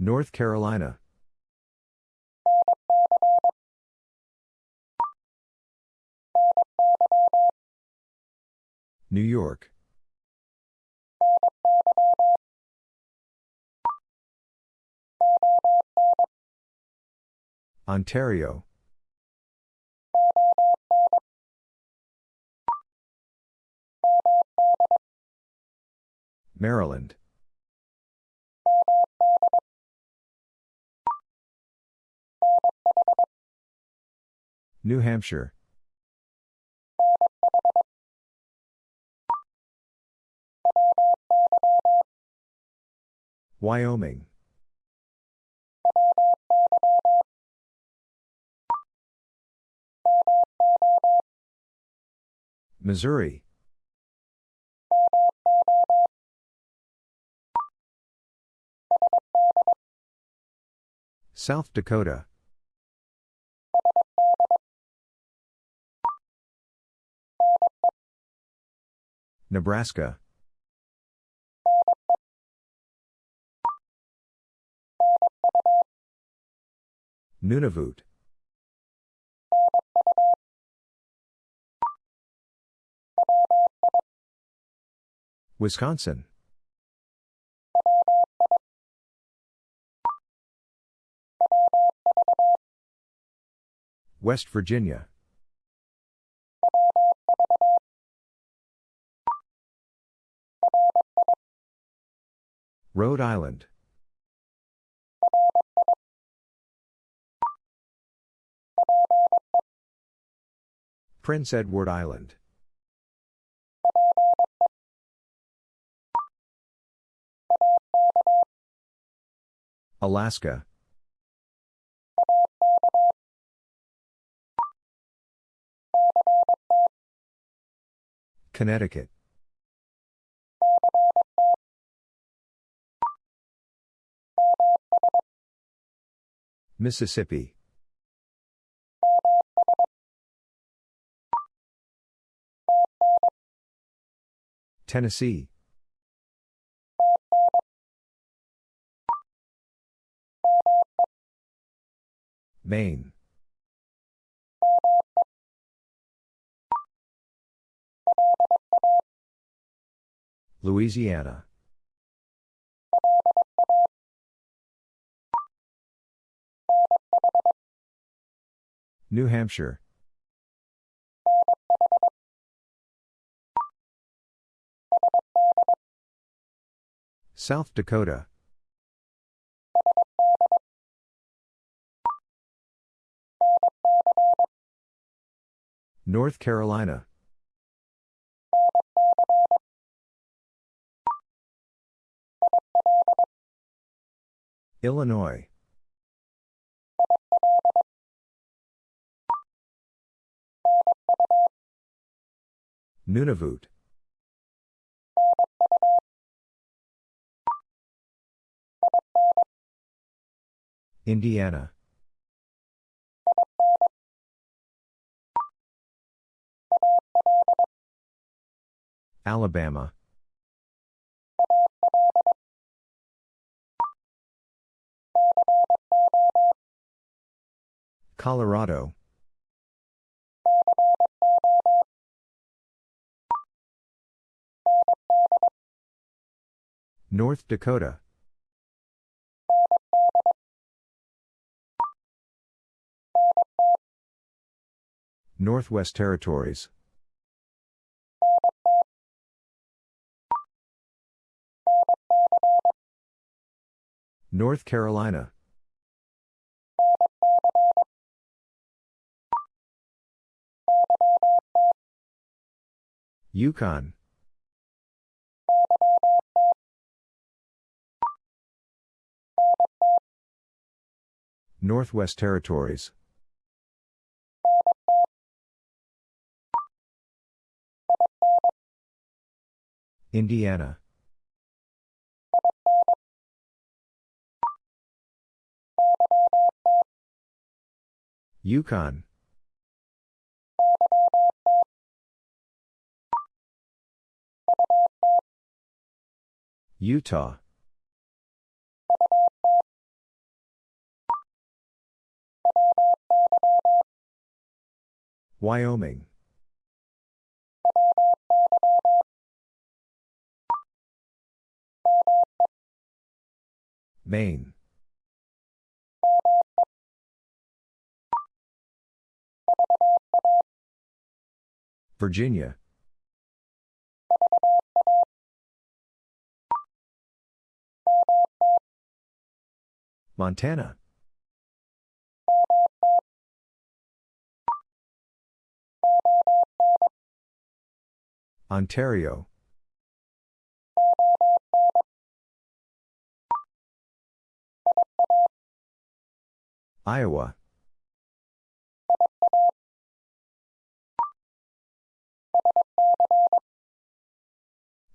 North Carolina. New York. Ontario. Maryland. New Hampshire. Wyoming. Missouri. South Dakota. Nebraska. Nunavut. Wisconsin. West Virginia. Rhode Island. Prince Edward Island. Alaska. Connecticut. Mississippi. Tennessee. Maine. Louisiana. New Hampshire. South Dakota. North Carolina. Illinois. Nunavut. Indiana. Alabama. Colorado. North Dakota. Northwest Territories. North Carolina. Yukon. Northwest Territories. Indiana. Yukon. Utah. Wyoming. Maine. Virginia. Montana. Ontario. Iowa.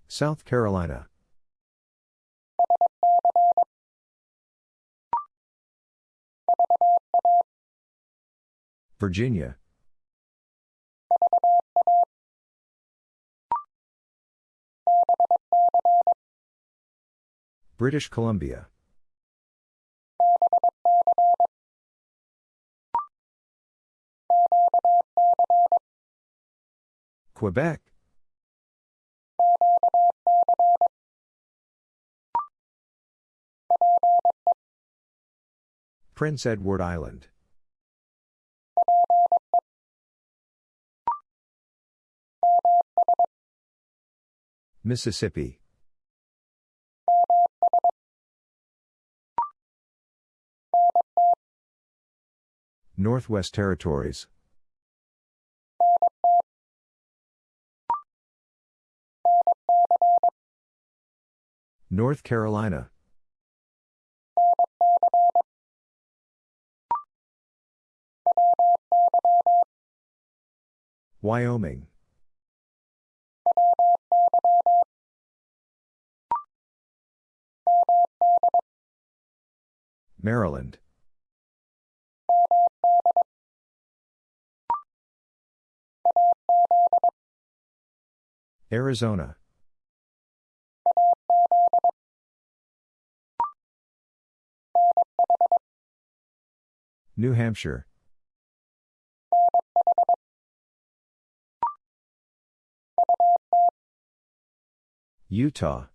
South Carolina. Virginia. British Columbia. Quebec. Prince Edward Island. Mississippi. Northwest Territories. North Carolina. Wyoming. Maryland. Arizona. New Hampshire. Utah.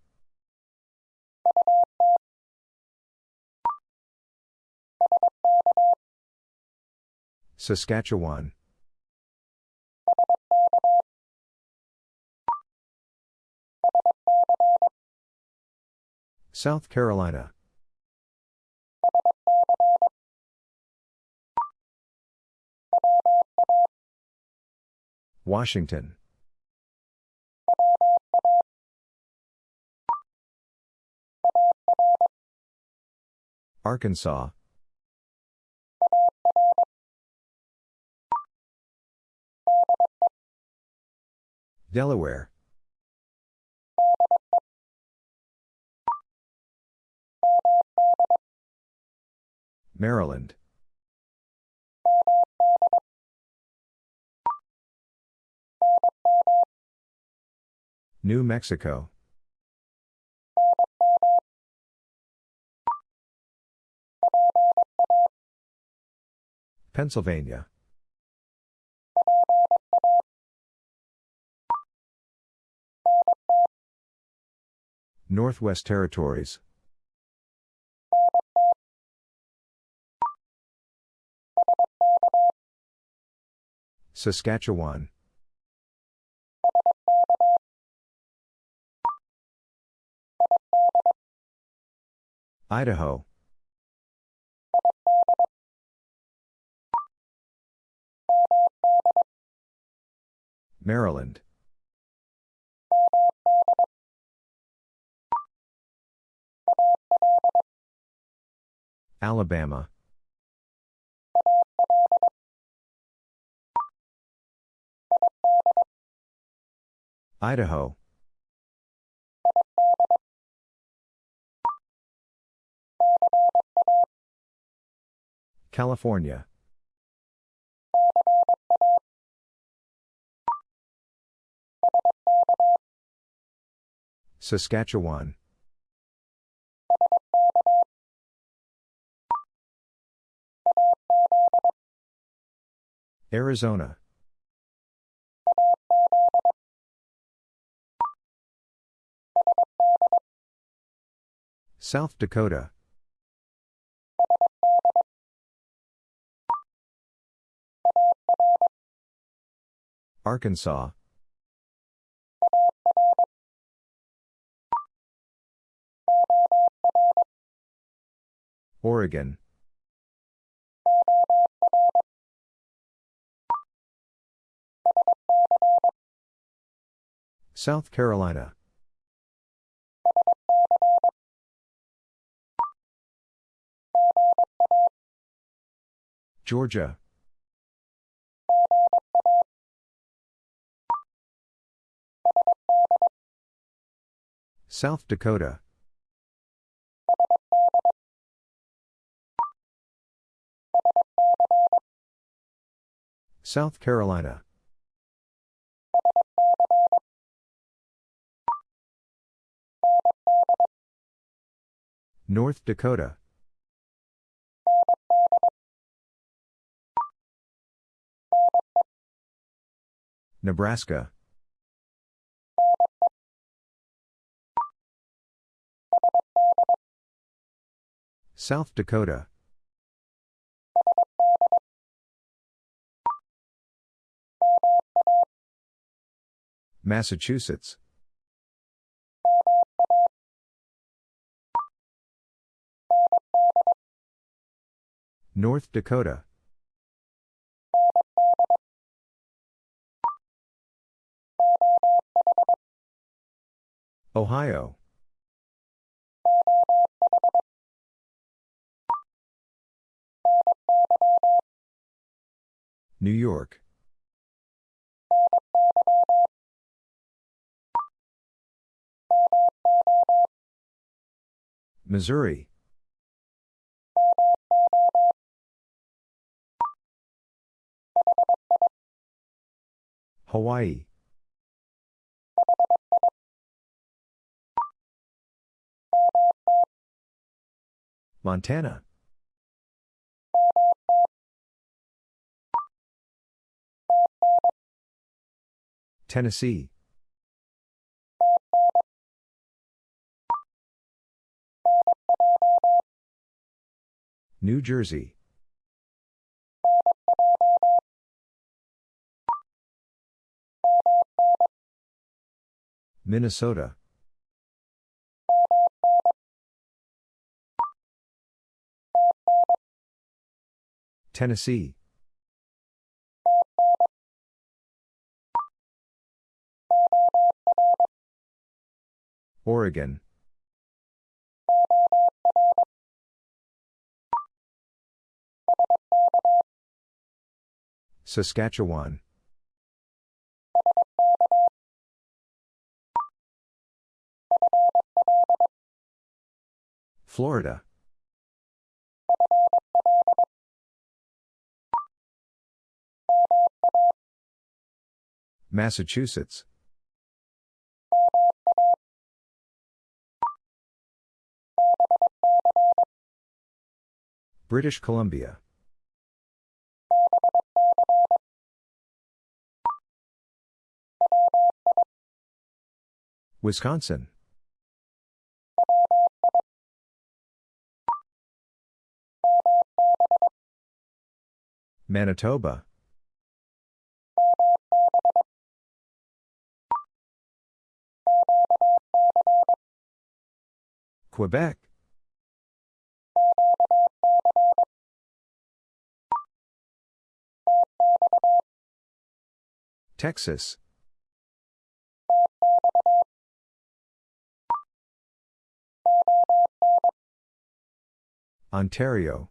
Saskatchewan. South Carolina. Washington. Arkansas. Delaware. Maryland. New Mexico. Pennsylvania. Northwest Territories. Saskatchewan. Idaho. Maryland. Alabama. Idaho. California. Saskatchewan. Arizona. South Dakota. Arkansas. Oregon. South Carolina. Georgia. South Dakota. South Carolina. North Dakota. Nebraska. South Dakota. Massachusetts. North Dakota. Ohio. New York. Missouri. Hawaii. Montana. Tennessee. New Jersey. Minnesota. Tennessee. Oregon. Saskatchewan. Florida. Massachusetts. British Columbia. Wisconsin. Manitoba. Quebec. Texas. Ontario.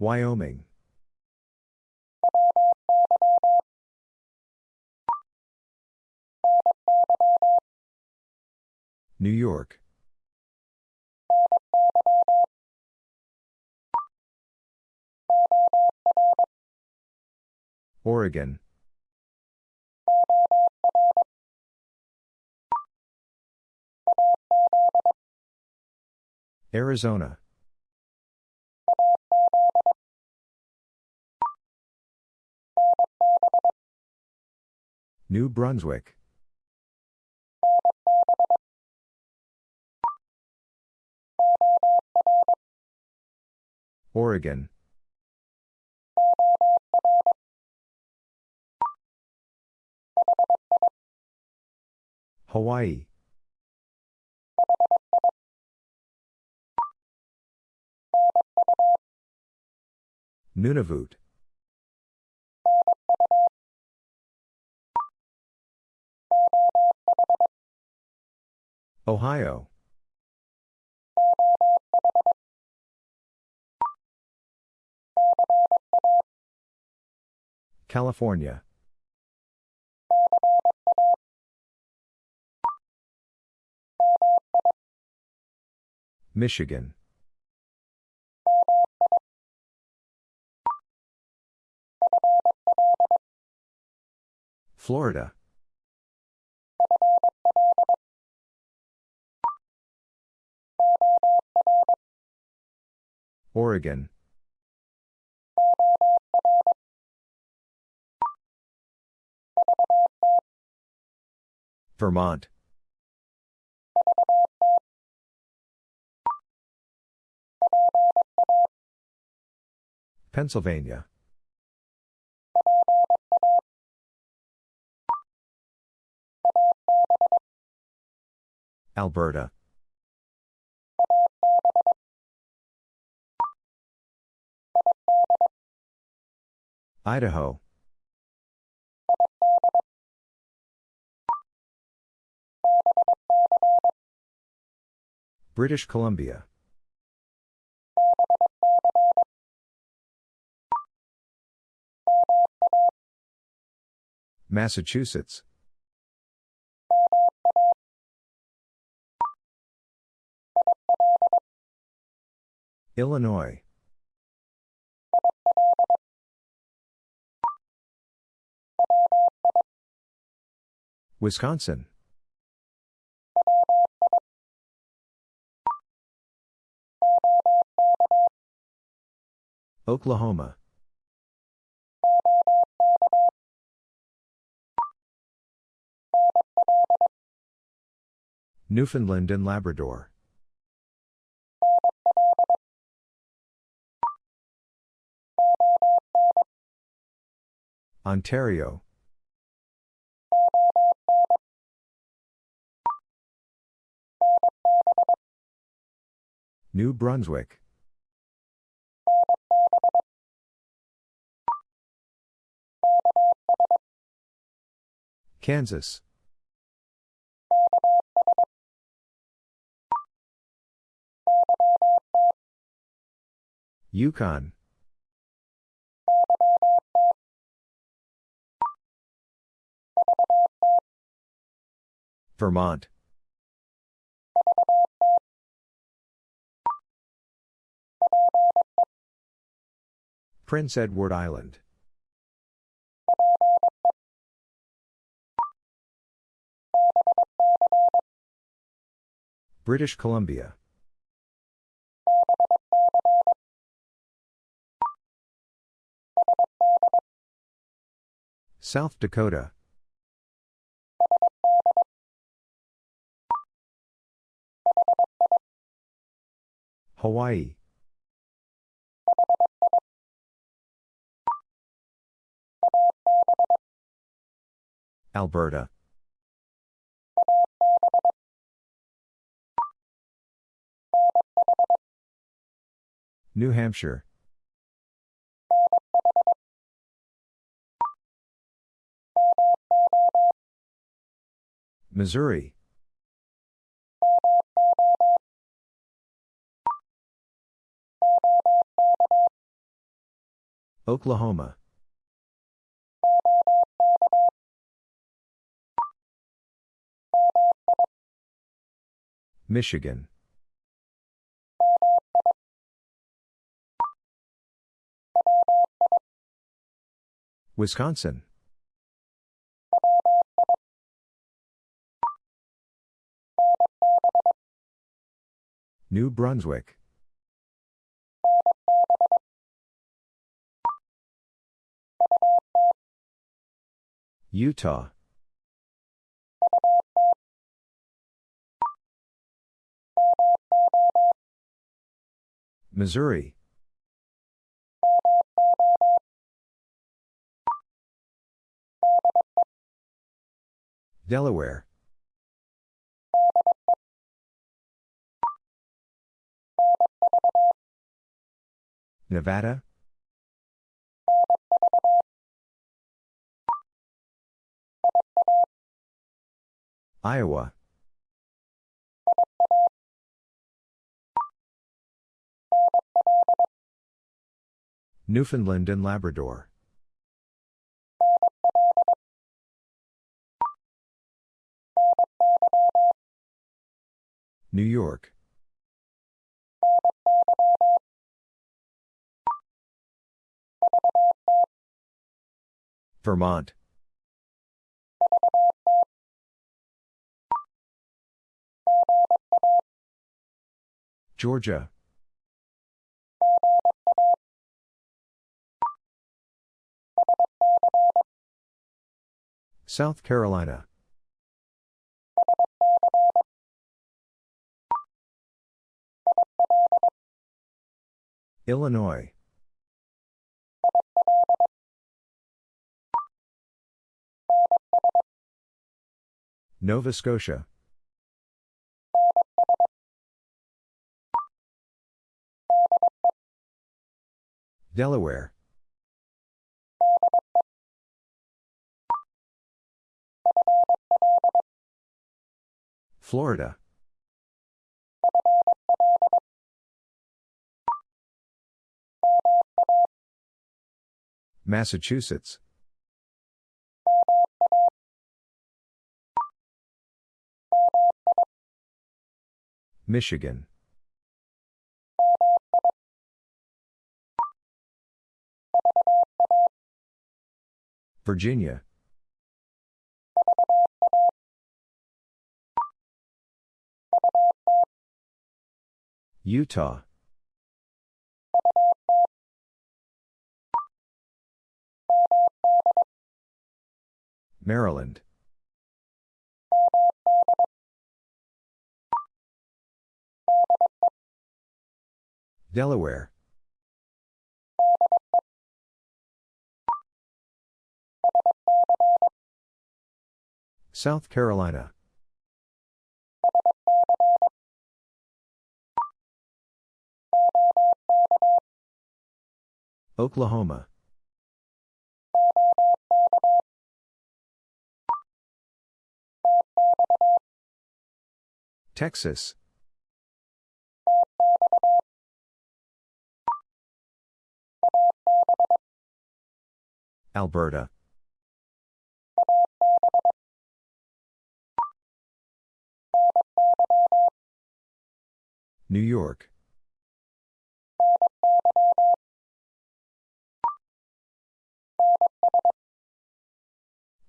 Wyoming. New York. Oregon. Arizona. New Brunswick. Oregon. Hawaii. Nunavut. Ohio. California. Michigan. Florida. Oregon. Vermont. Pennsylvania. Alberta. Idaho. British Columbia. Massachusetts. Illinois. Wisconsin. Oklahoma. Newfoundland and Labrador. Ontario. New Brunswick. Kansas. Yukon. Vermont. Prince Edward Island. British Columbia. South Dakota. Hawaii. Alberta. New Hampshire. Missouri. Oklahoma. Michigan. Wisconsin. New Brunswick. Utah. Missouri. Delaware. Nevada. Iowa. Newfoundland and Labrador. New York. Vermont. Georgia. South Carolina. Illinois. Nova Scotia. Delaware. Florida. Massachusetts. Michigan. Virginia. Utah. Maryland. Delaware. South Carolina. Oklahoma. Texas. Alberta. New York.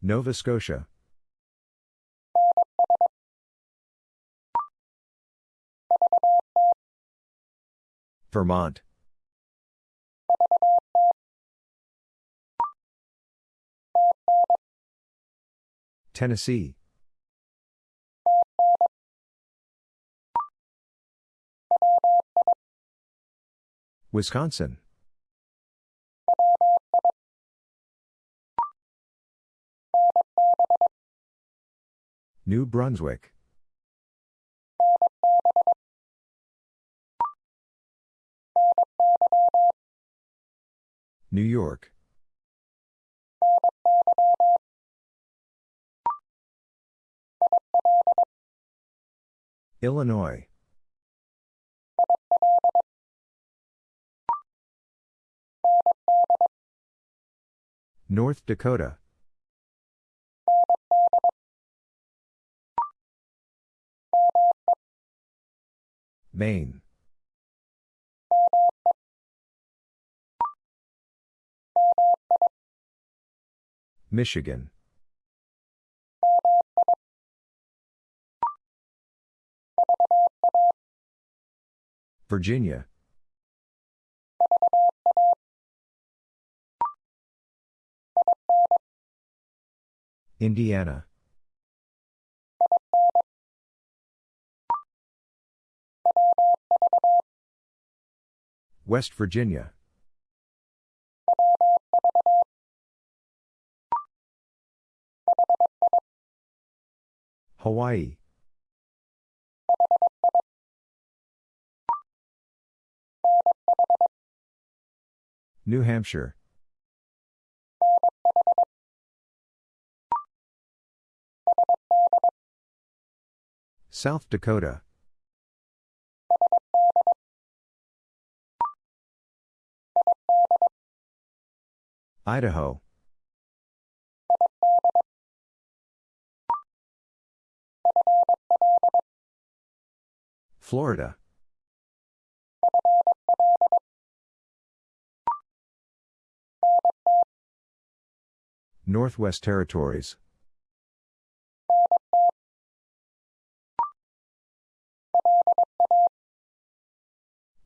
Nova Scotia. Vermont. Tennessee. Wisconsin. New Brunswick. New York. Illinois. North Dakota. Maine. Michigan. Virginia. Indiana. West Virginia. Hawaii. New Hampshire. South Dakota. Idaho. Florida. Northwest Territories.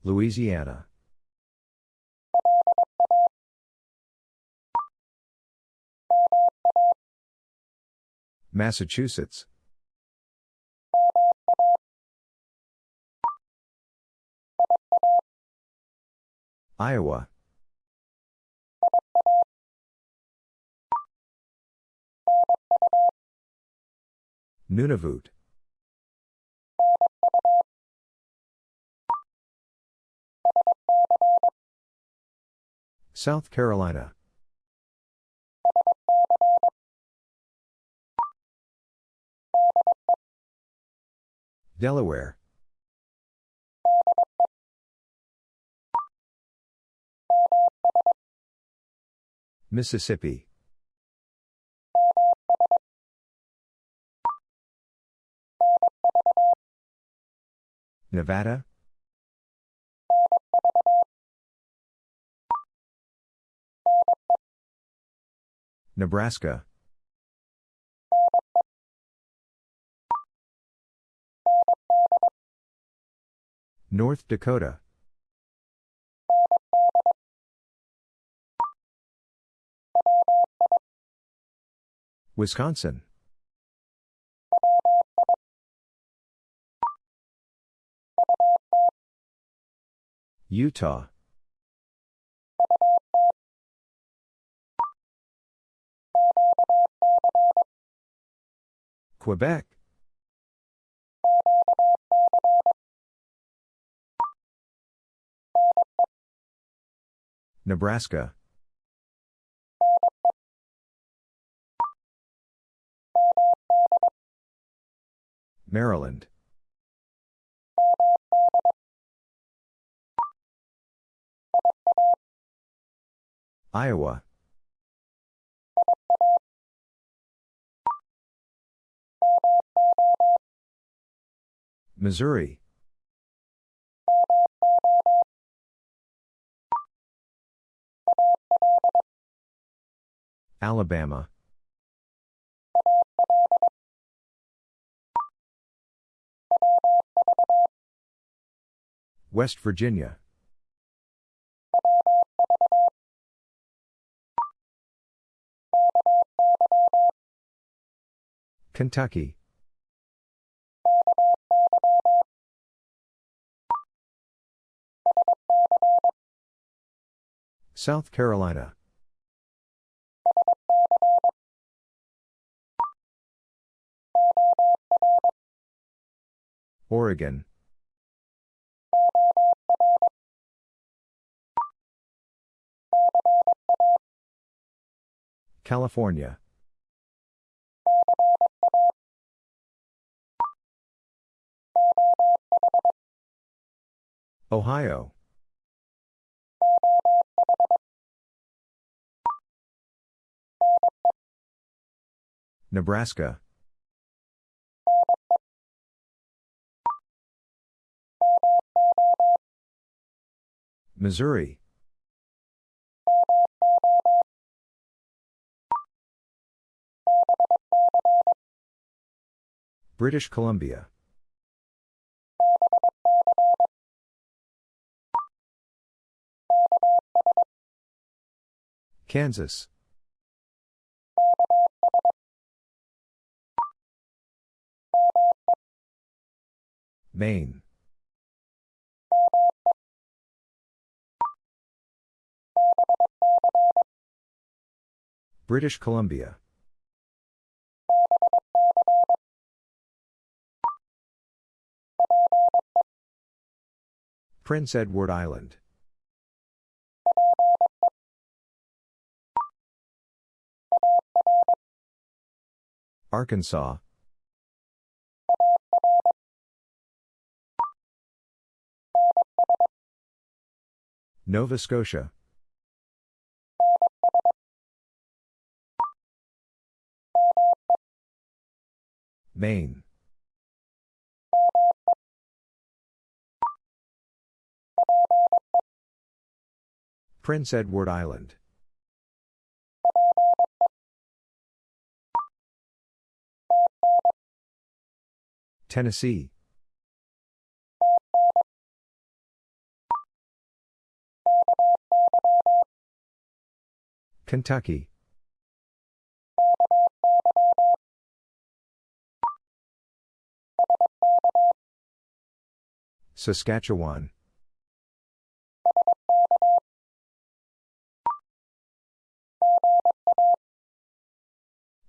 Louisiana. Massachusetts. Iowa. Nunavut. South Carolina. Delaware. Mississippi. Nevada. Nebraska. North Dakota. Wisconsin. Utah. Quebec. Nebraska. Maryland. Iowa. Missouri. Alabama. West Virginia. Kentucky. South Carolina. Oregon. California. Ohio. Nebraska. Missouri. British Columbia. Kansas. Maine. British Columbia. Prince Edward Island. Arkansas. Nova Scotia. Maine. Prince Edward Island. Tennessee. Kentucky. Saskatchewan.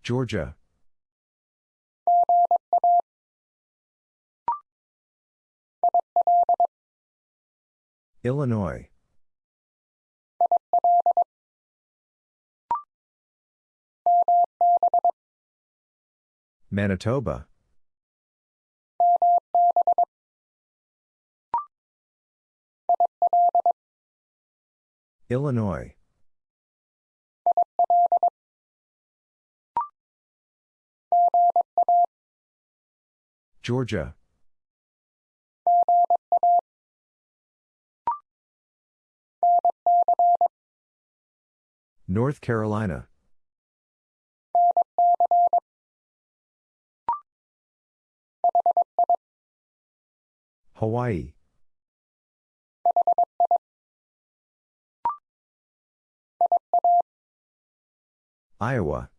Georgia. Illinois. Manitoba. Illinois. Georgia. North Carolina. Hawaii. Iowa.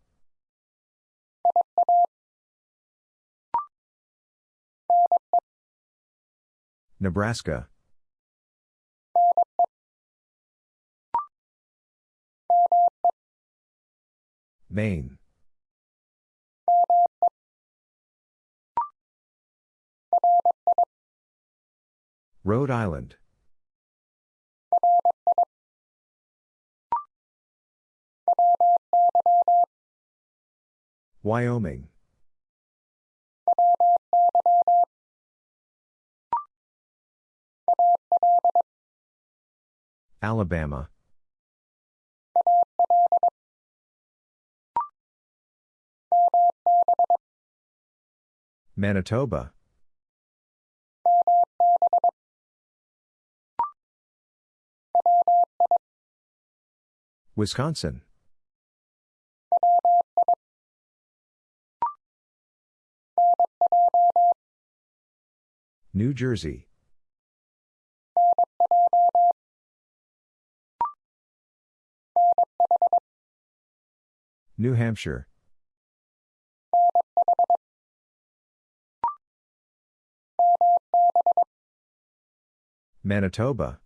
Nebraska. Maine. Rhode Island. Wyoming. Alabama. Manitoba. Wisconsin. New Jersey. New Hampshire. Manitoba.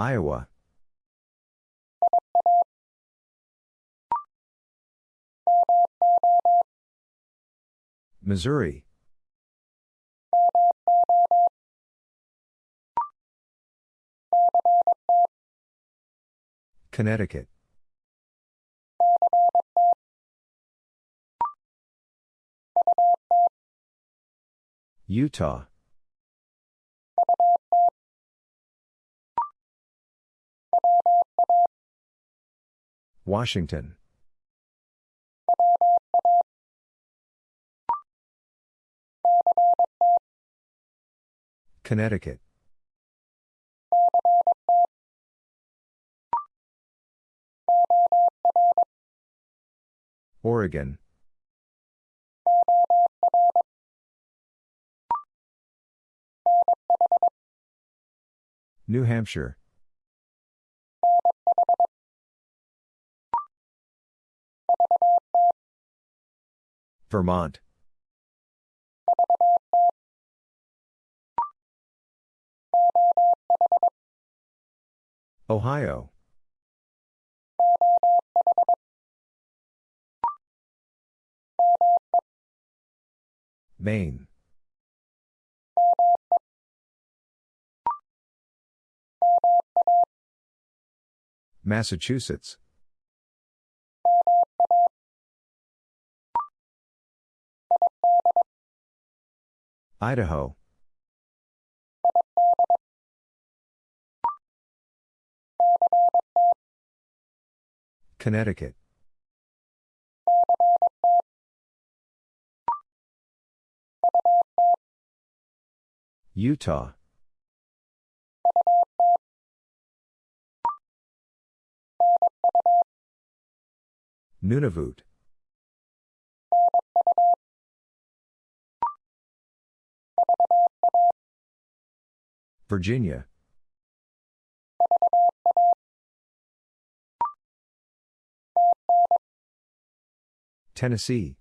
Iowa. Missouri. Connecticut. Utah. Washington. Connecticut. Oregon. New Hampshire. Vermont. Ohio. Maine. Massachusetts. Idaho. Connecticut. Utah. Nunavut. Virginia. Tennessee.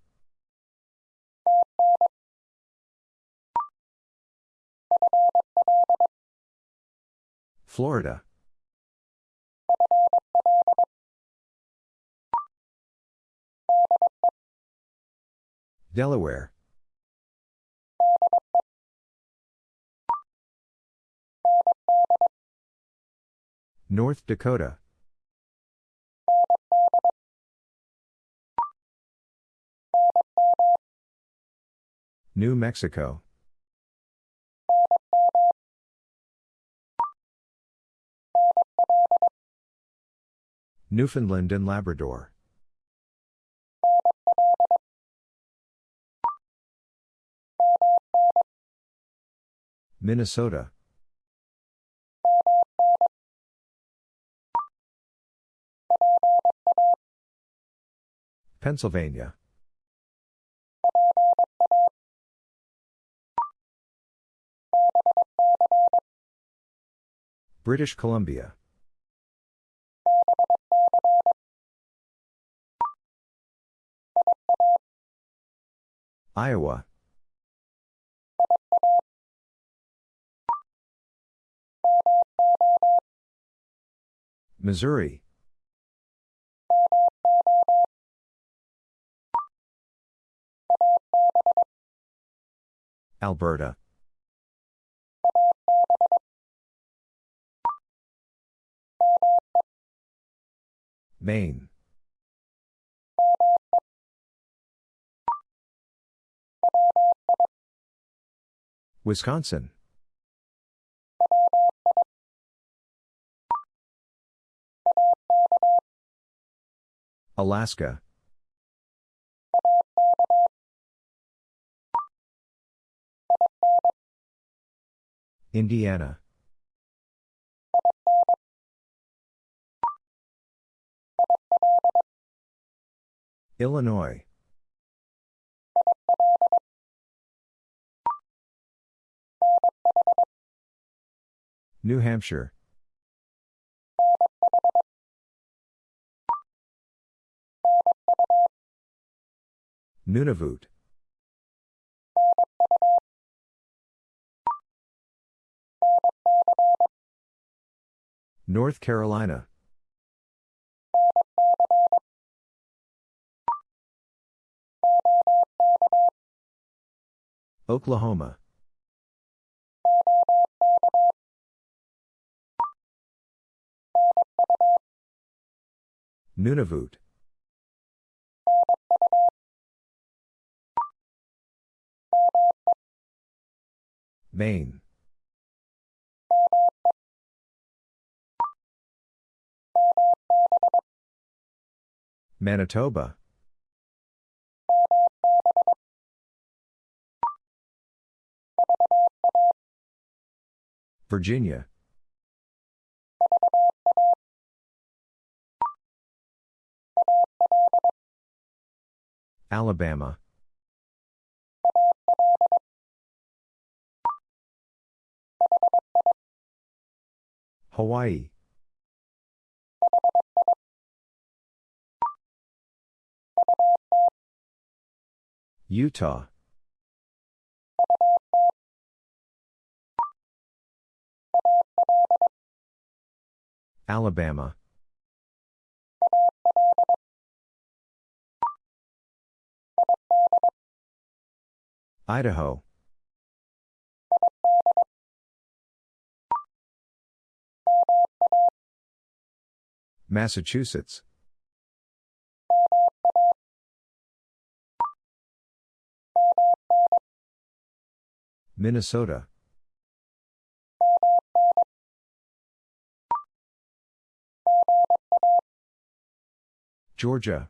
Florida. Delaware. North Dakota. New Mexico. Newfoundland and Labrador. Minnesota. Pennsylvania. British Columbia. Iowa. Missouri. Alberta. Maine. Wisconsin. Alaska. Indiana. Illinois. New Hampshire. Nunavut. North Carolina. Oklahoma. Nunavut. Maine. Manitoba. Virginia. Alabama. Hawaii. Utah. Alabama. Idaho. Massachusetts. Minnesota. Georgia.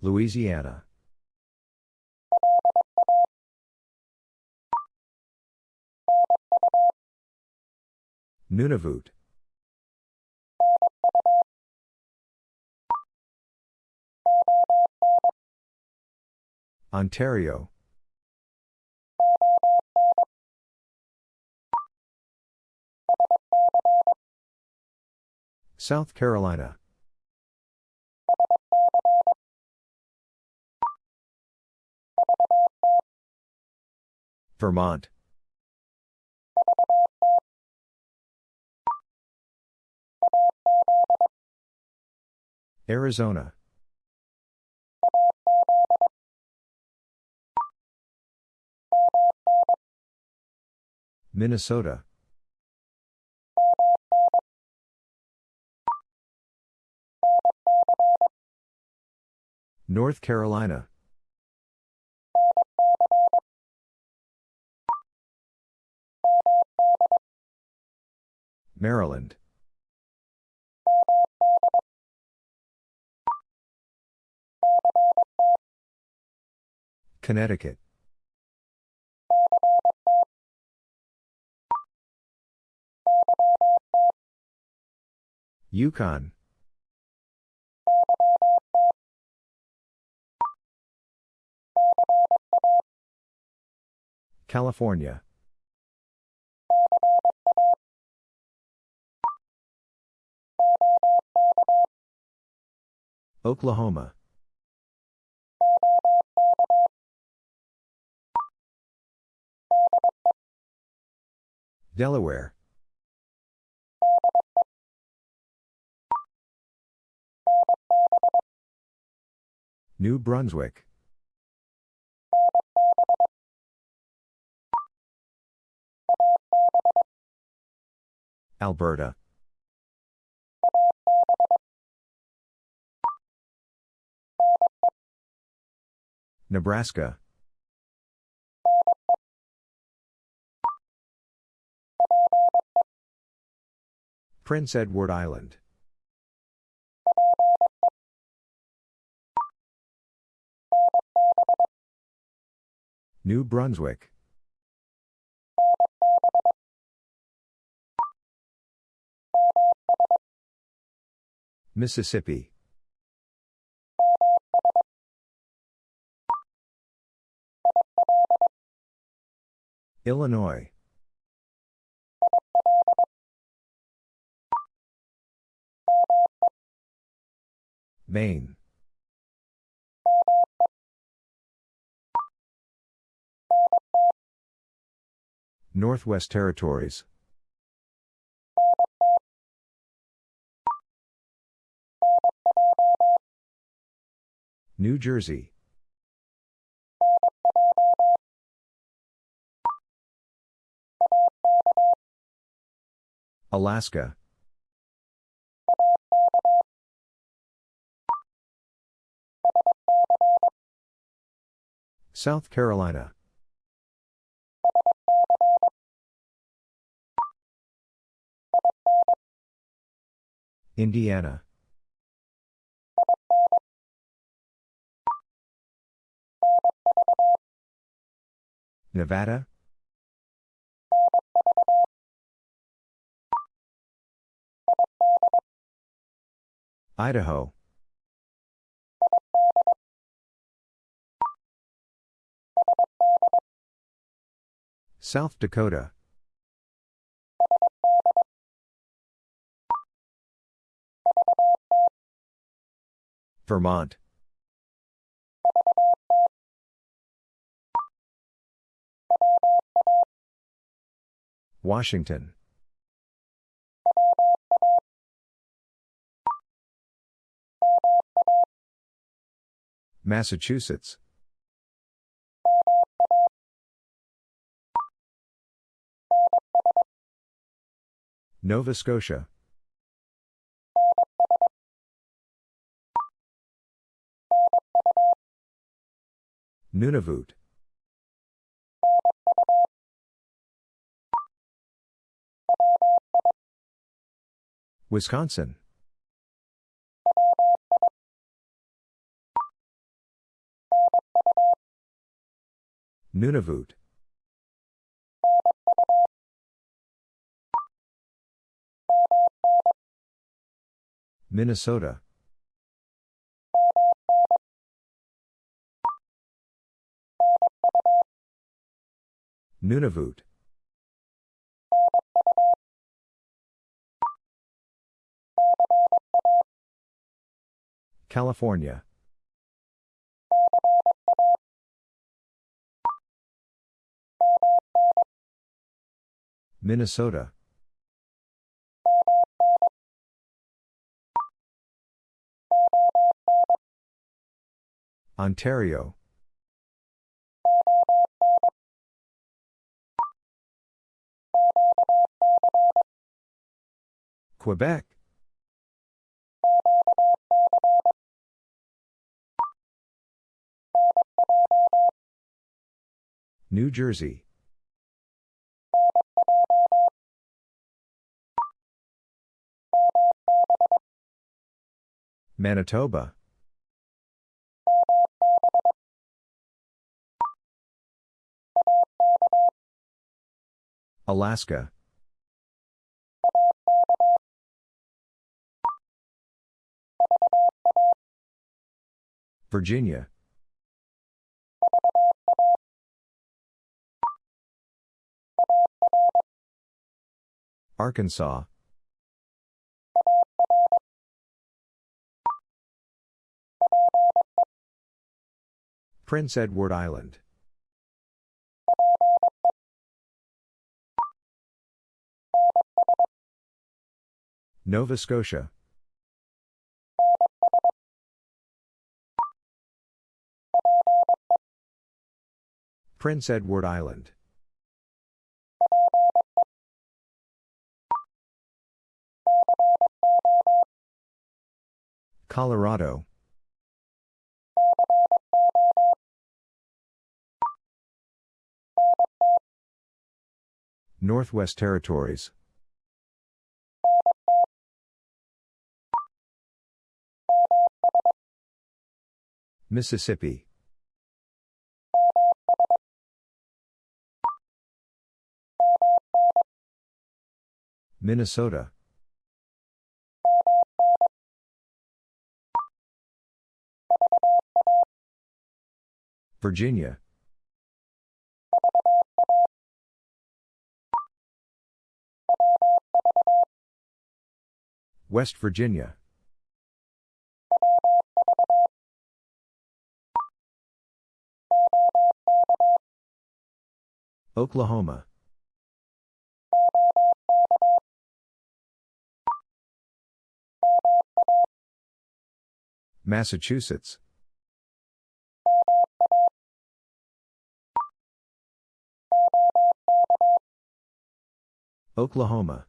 Louisiana. Nunavut. Ontario. South Carolina. Vermont. Arizona. Minnesota. North Carolina. Maryland. Connecticut. Yukon. California. Oklahoma. Delaware. New Brunswick. Alberta. Nebraska. Prince Edward Island. New Brunswick. Mississippi. Illinois. Maine. Northwest Territories. New Jersey. Alaska. South Carolina. Indiana. Nevada. Idaho. South Dakota. Vermont. Washington. Massachusetts. Nova Scotia. Nunavut. Wisconsin. Nunavut. Minnesota. Nunavut. California. Minnesota. Ontario. Quebec. New Jersey. Manitoba. Alaska. Virginia. Arkansas. Prince Edward Island. Nova Scotia. Prince Edward Island. Colorado. Northwest Territories. Mississippi. Minnesota. Virginia. West Virginia. Oklahoma. Massachusetts. Oklahoma.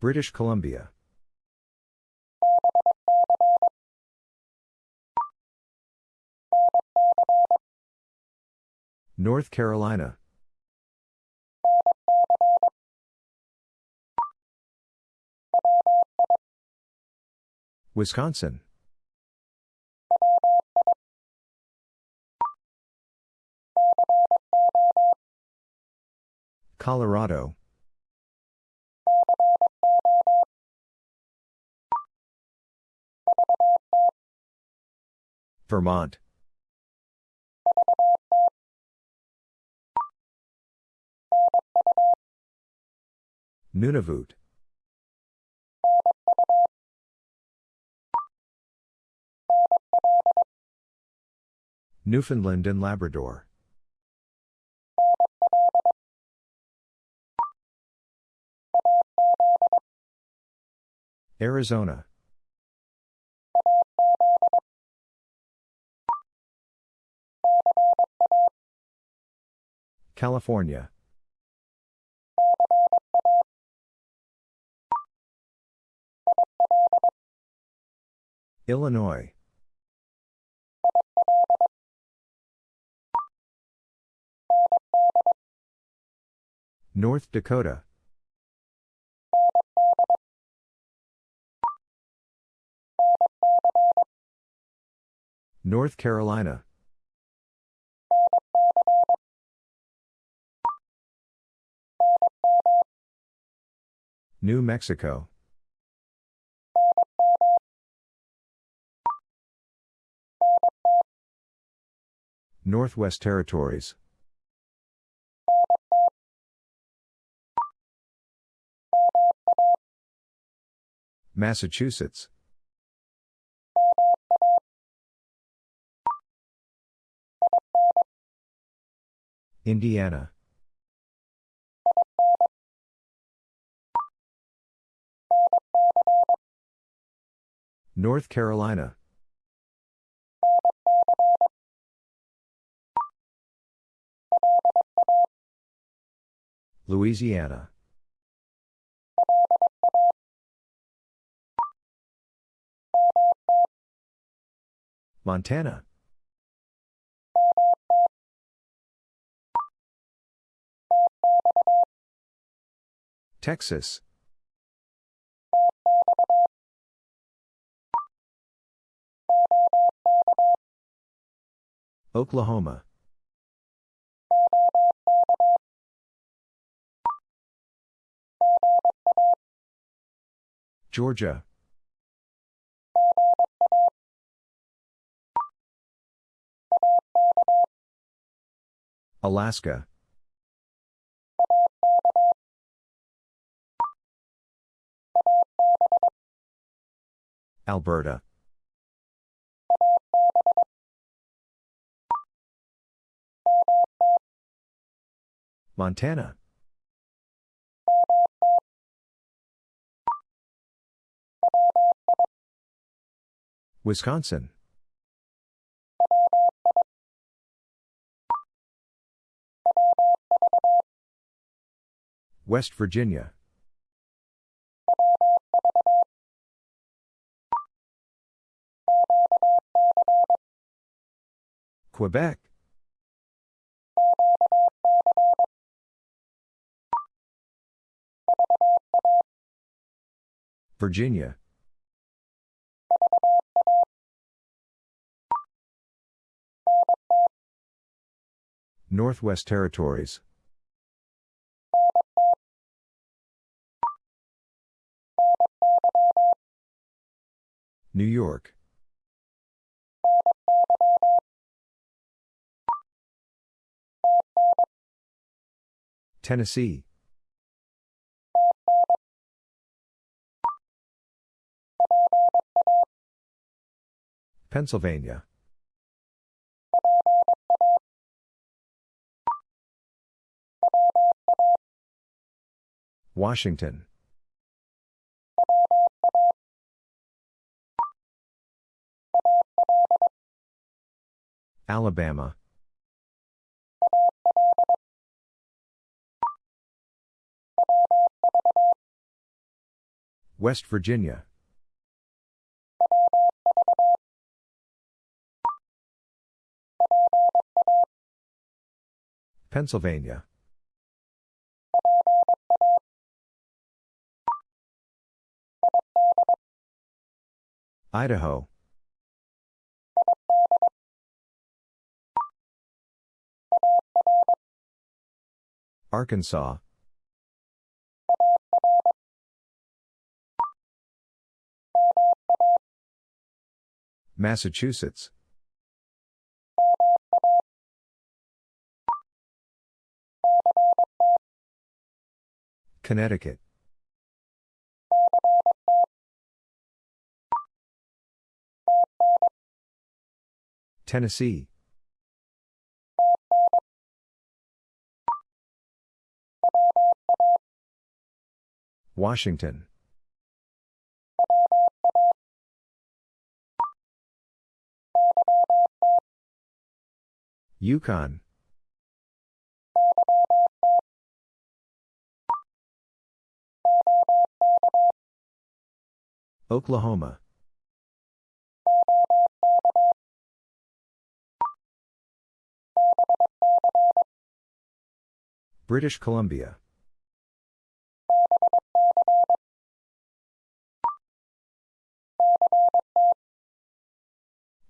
British Columbia. North Carolina. Wisconsin. Colorado. Vermont. Nunavut. Newfoundland and Labrador. Arizona. California. Illinois. North Dakota. North Carolina. New Mexico. Northwest Territories. Massachusetts. Indiana. North Carolina. Louisiana. Montana. Texas. Oklahoma. Georgia. Alaska. Alberta. Montana. Wisconsin. West Virginia. Quebec. Virginia. Northwest Territories. New York. Tennessee. Pennsylvania. Washington. Alabama. West Virginia. Pennsylvania. Idaho. Arkansas. Massachusetts. Connecticut. Tennessee. Washington. Yukon. Oklahoma. British Columbia.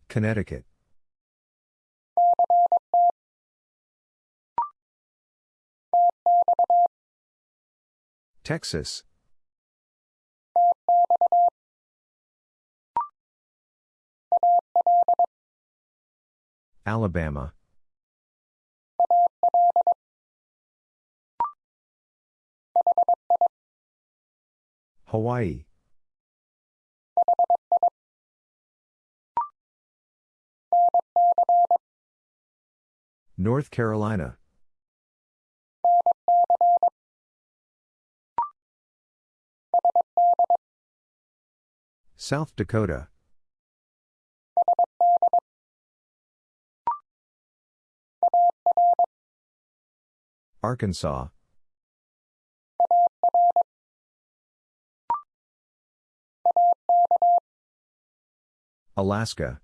Connecticut. Texas. Alabama. Hawaii. North Carolina. South Dakota. Arkansas. Alaska.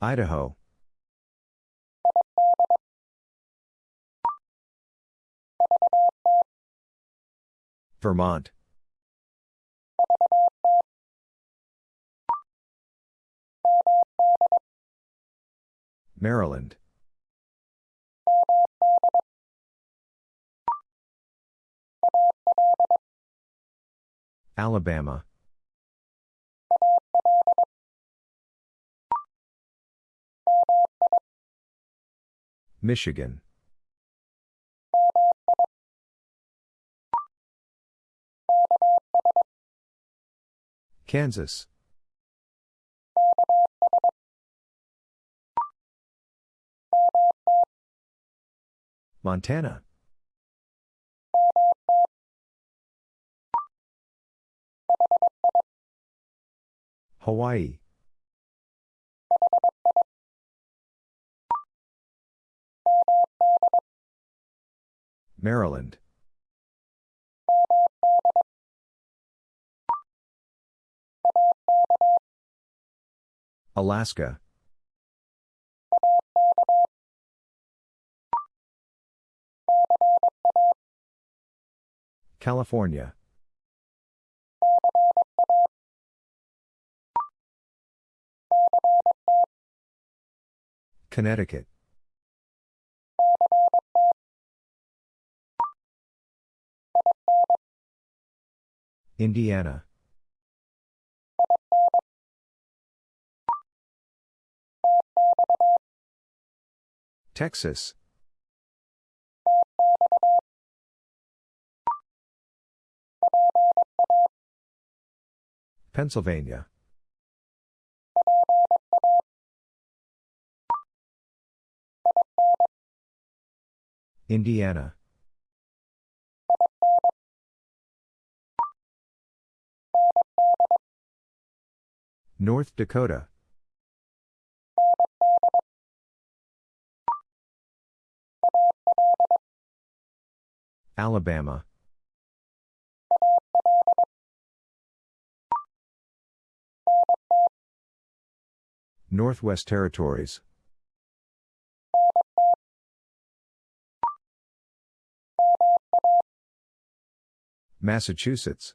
Idaho. Vermont. Maryland. Alabama. Michigan. Kansas. Montana. Hawaii. Maryland. Alaska. California. Connecticut. Indiana. Texas. Pennsylvania. Indiana. North Dakota. Alabama. Northwest Territories. Massachusetts.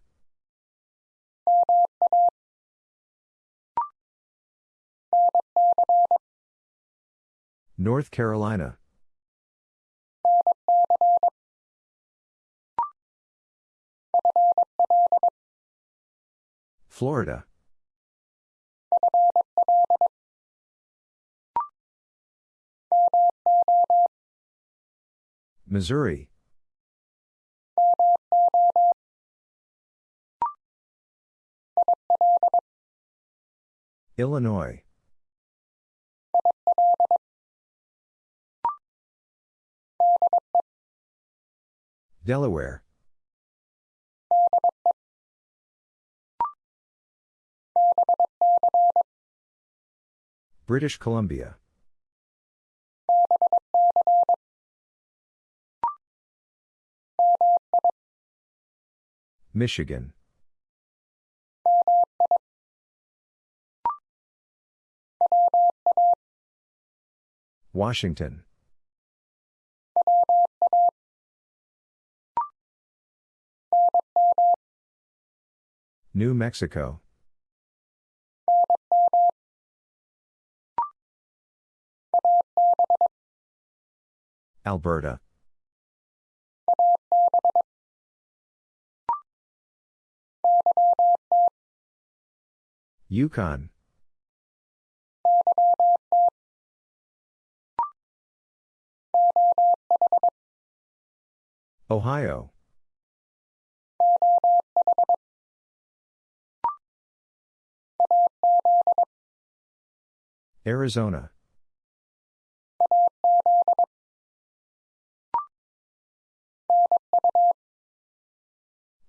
North Carolina. Florida. Missouri. Illinois. Delaware. British Columbia. Michigan. Washington. New Mexico. Alberta. Yukon. Ohio. Arizona.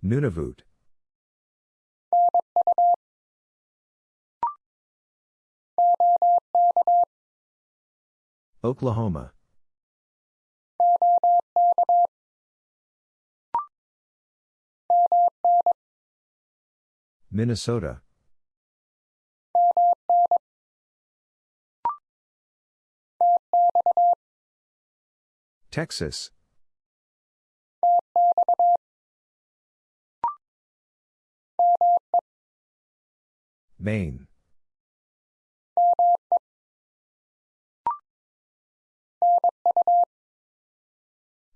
Nunavut. Oklahoma. Minnesota. Texas. Maine.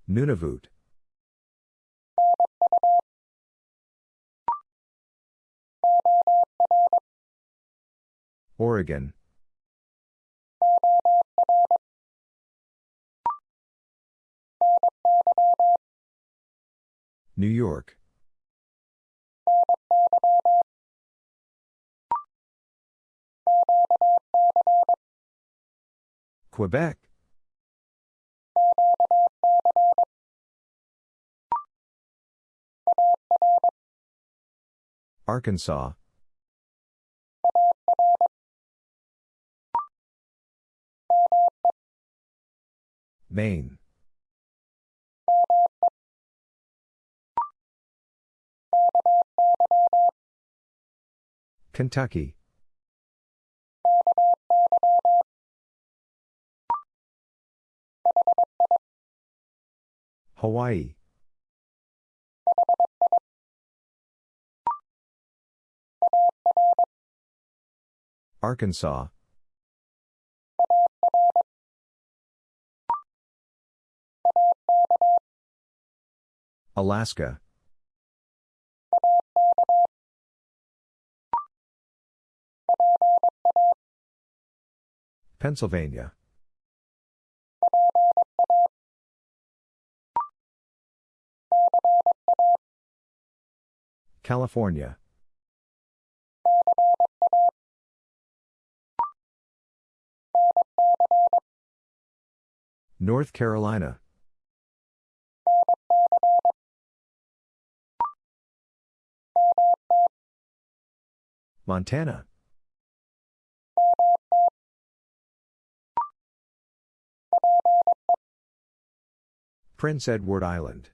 Nunavut. Oregon. New York. Quebec. Arkansas. Maine. Kentucky. Hawaii. Arkansas. Alaska. Pennsylvania. California. North Carolina. Montana. Prince Edward Island.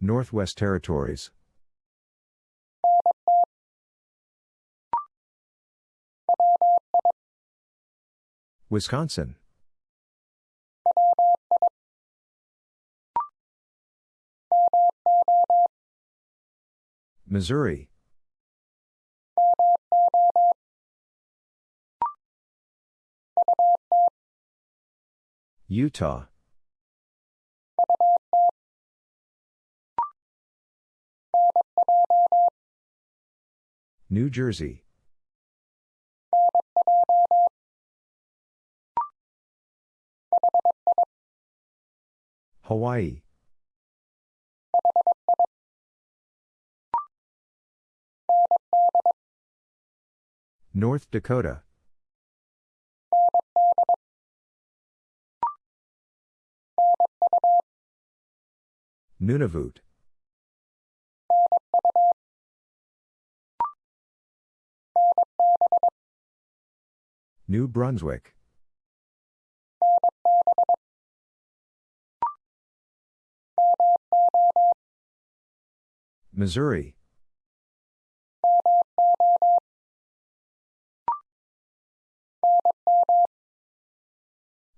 Northwest Territories. Wisconsin. Missouri. Utah. New Jersey. Hawaii. North Dakota. Nunavut. New Brunswick. Missouri.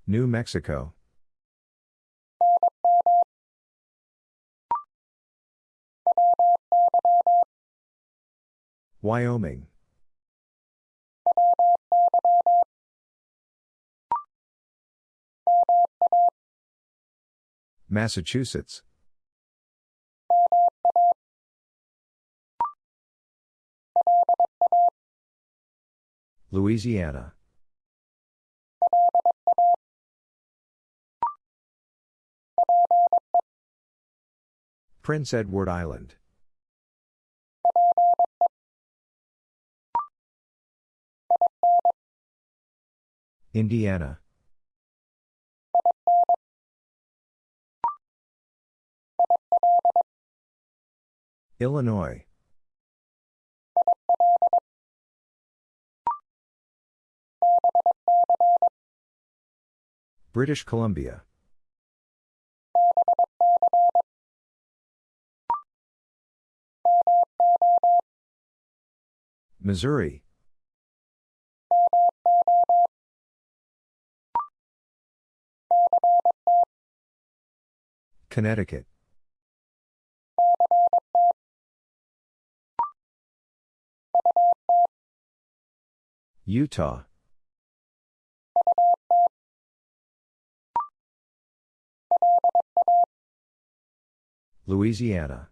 New Mexico. Wyoming. Massachusetts. Louisiana. Prince Edward Island. Indiana. Illinois. British Columbia. Missouri. Connecticut. Utah. Louisiana.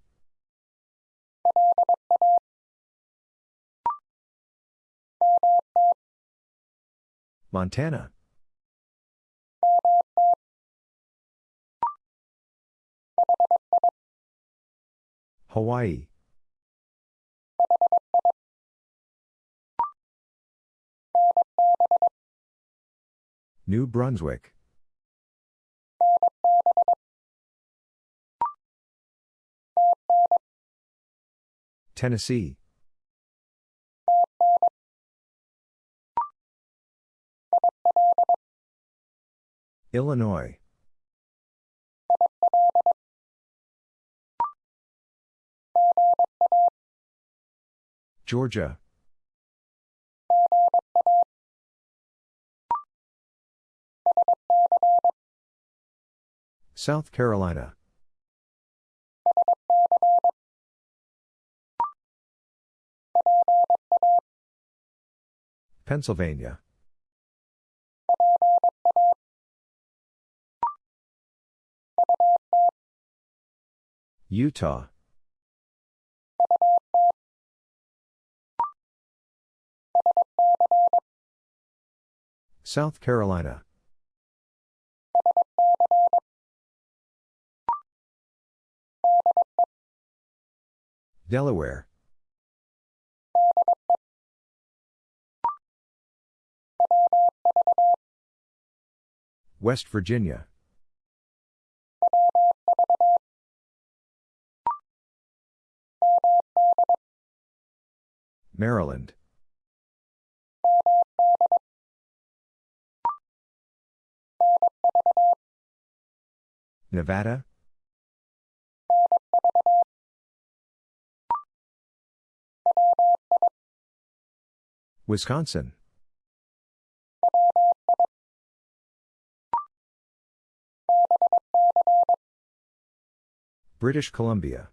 Montana. Hawaii. New Brunswick. Tennessee. Illinois. Georgia. South Carolina. Pennsylvania. Utah. South Carolina. Delaware. West Virginia. Maryland. Nevada. Wisconsin. British Columbia.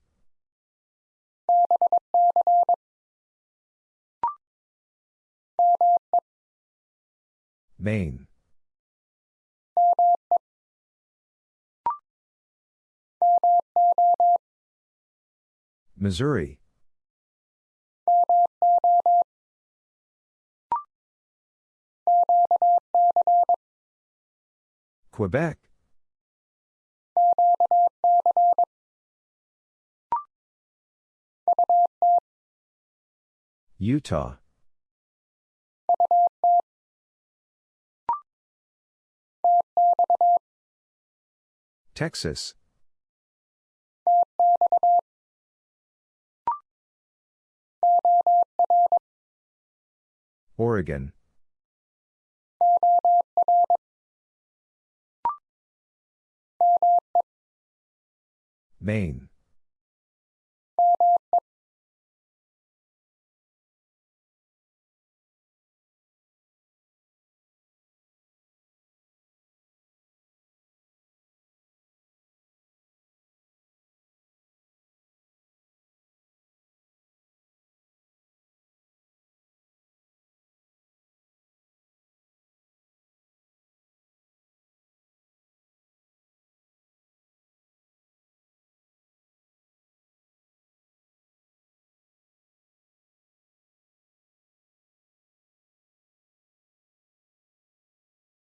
Maine. Missouri. Quebec. Utah. Texas. Oregon. Maine.